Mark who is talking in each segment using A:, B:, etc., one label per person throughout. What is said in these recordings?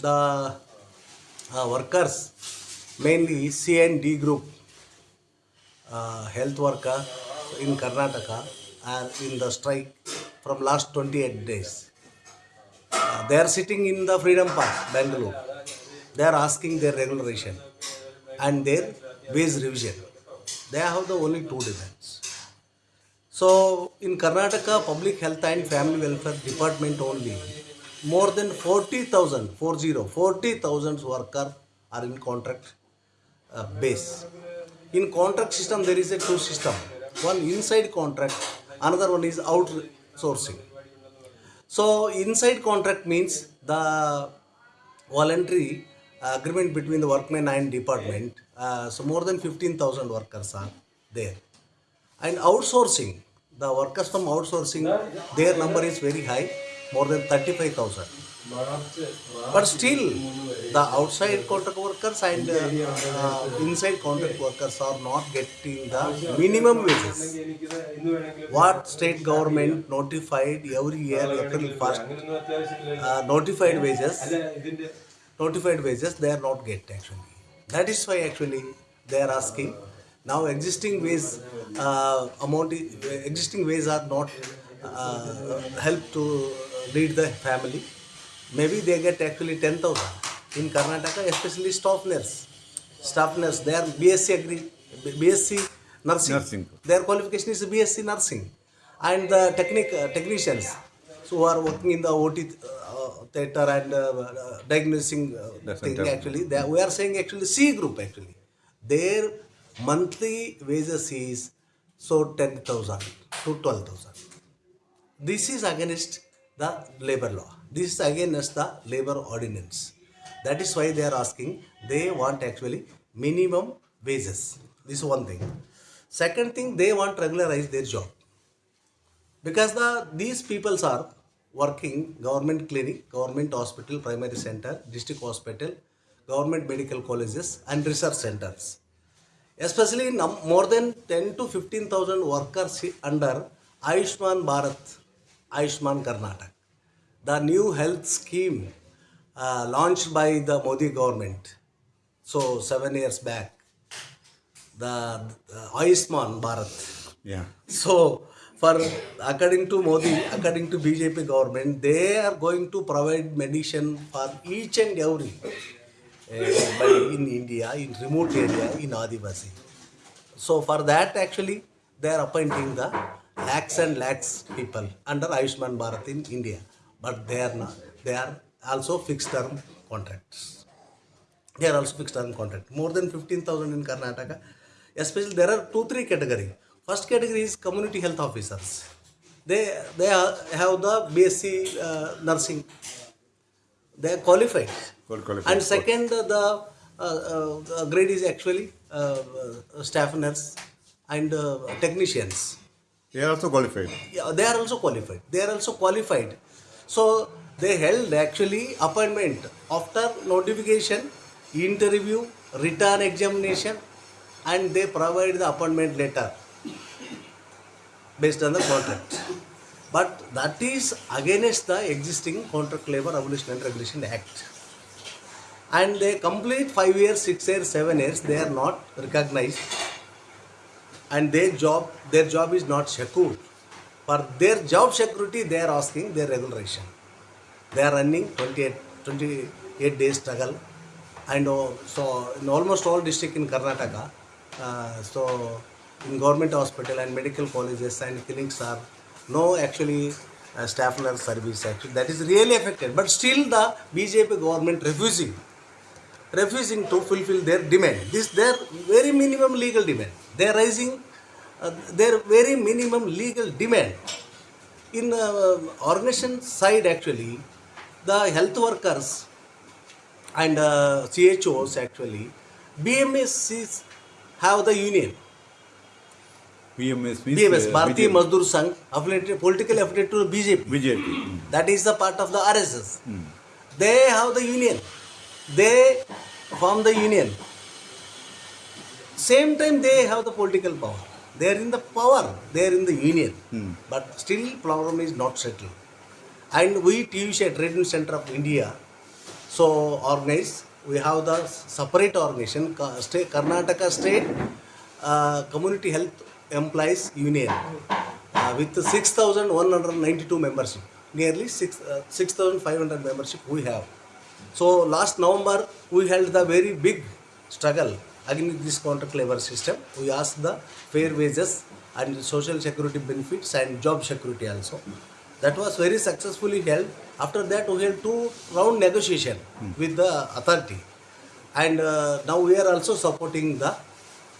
A: the uh, workers, mainly C and D group, uh, health worker in Karnataka are in the strike from last 28 days. Uh, they are sitting in the Freedom Park, Bangalore. They are asking their regulation and their wage revision. They have the only two demands. So in Karnataka Public Health and Family Welfare Department only, more than 40,000, 40, 40,000 workers are in contract uh, base. In contract system there is a two system. One inside contract, another one is outsourcing. So inside contract means the voluntary agreement between the workmen and department. Uh, so more than 15,000 workers are there. And outsourcing, the workers from outsourcing, their number is very high, more than 35,000. But still, the outside contract workers and uh, uh, inside contract workers are not getting the minimum wages. What state government notified every year, April 1st, uh, notified wages, notified wages, they are not get actually. That is why actually they are asking. Now existing ways, uh, amount, existing ways are not uh, help to lead the family may be they get actually ten thousand in Karnataka especially staff nurse staff nurse they are B S
B: C
A: agree B S C nursing they are qualification is B S C nursing and the technique technicians who are working in the O
B: T
A: theatre
B: and
A: diagnosing actually we are sang actually C group actually their monthly wages is so ten thousand to twelve thousand this is against the labor law. This is against the labor ordinance. That is why they are asking, they want actually minimum wages. This is one thing. Second thing, they want to regularize their job. Because the these peoples are working government clinic, government hospital, primary center, district hospital, government medical colleges and research centers especially num- more than 10 to 15,000 workers under Ayushman Bharat, Ayushman Karnataka. The new health scheme uh, launched by the Modi government, so seven years back, the uh, Ayushman Bharat.
B: Yeah.
A: So, for according to Modi, according to BJP government, they are going to provide medicine for each and every uh, in India, in remote area, in Adivasi. So for that, actually, they are appointing the lakhs and lakhs people under Ayushman Bharat in India, but they are not. They are also fixed term contracts. They are also fixed term contract. More than 15,000 in Karnataka. Especially there are two, three category. First category is community health officers. They, they are- have the BSc uh, nursing. They are qualified.
B: Qualified.
A: And second, the uh, uh, grade is actually uh, uh, staff nurse and uh, technicians.
B: They are also qualified.
A: Yeah, they are also qualified. They are also qualified. So they held actually appointment after notification, interview, written examination, and they provide the appointment letter based on the contract. But that is against the existing Contract Labor Abolition and Regulation Act. And they complete five years, six years, seven years, they are not recognized and their job their job is not secure for their job security they are asking their regulation they are running 28 28 days struggle and uh, so in almost all district in karnataka uh, so in government hospital and medical colleges and clinics are no actually uh, staff nurse service actually that is really affected but still the bjp government refusing refusing to fulfill their demand. This their very minimum legal demand. They are raising their very minimum legal demand. In uh, organization side, actually, the health workers and uh, CHOs actually, BMS have the union.
B: BMS means
A: BMS,
B: uh,
A: Bharatiya
B: BJP.
A: Mazdoor Sangh, affiliated, politically affiliated to BJP.
B: BJP. Mm.
A: That is the part of the RSS. They have the union. They form the union. Same time they have the political power. They are in the power. They are in the union. But still problem is not settled. And we TUC Trade Center of India so organized. We have the separate organization, state, Karnataka State uh, Community Health Employees Union uh, with 6,192 membership, nearly 6, uh, 6,500 membership we have. So last November we held the very big struggle against this contract labor system. We asked the fair wages and social security benefits and job security also. That was very successfully held. After that we held two round negotiation with the authority. And uh, now we are also supporting the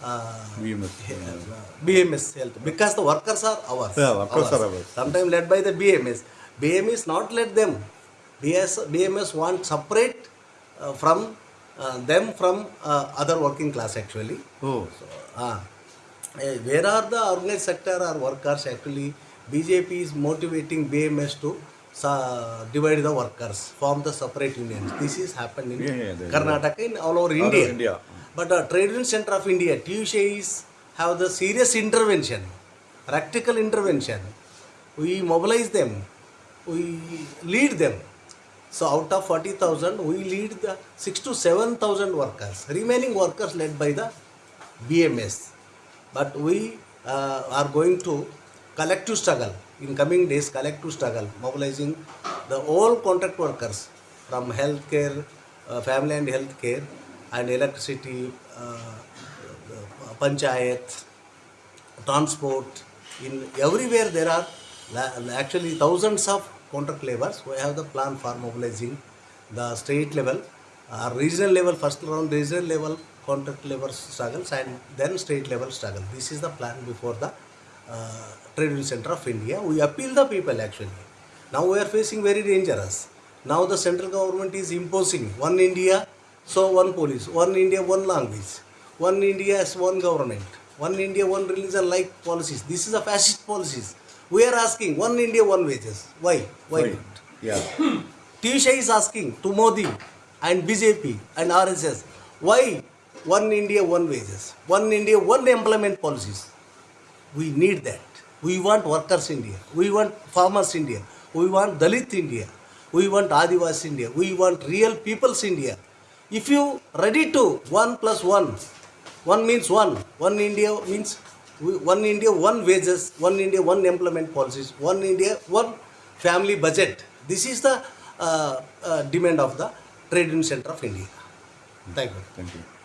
A: uh,
B: VMS.
A: BMS health because the workers are ours.
B: Yeah, workers are ours.
A: Sometimes led by the BMS. BMS not led them. BS, BMS want separate uh, from uh, them from uh, other working class actually.
B: Oh,
A: Ah. Eh, where are the organized sector or workers actually? BJP is motivating BMS to sa- divide the workers, form the separate unions. This is happened in
B: Yeah, yeah,
A: Karnataka, in all over India.
B: India.
A: But the Trade Union Center of India, TUSA is have the serious intervention, practical intervention. We mobilize them, we lead them. So out of 40,000, we lead the 6 to 7,000 workers. Remaining workers led by the BMS. But we uh, are going to collective struggle in coming days. Collective struggle, mobilizing the all contract workers from healthcare, uh, family and healthcare, and electricity, uh, panchayat, transport. In everywhere there are actually thousands of contract laborers. We have the plan for mobilizing the state level, uh, regional level, first round regional level contract labor struggles and then state level struggle. This is the plan before the uh, Trade Union Center of India. We appeal the people actually. Now we are facing very dangerous. Now the central government is imposing one India, so one police, one India, one language, one India as one government, one India, one religion like policies. This is a fascist policies. We are asking one India, one wages. Why? Why
B: Why?
A: not?
B: yeah.
A: Tisha is asking to Modi and BJP and RSS, why one India, one wages, one India, one employment policies? We need that. We want workers India. We want farmers India. We want Dalit India. We want Adivasi India. We want real people's India. If you ready to one plus one, one means one. One India means one India, one wages, one India, one employment policies, one India, one family budget. This is the uh, uh, demand of the Trade Union Center of India. Thank you.
B: Thank you.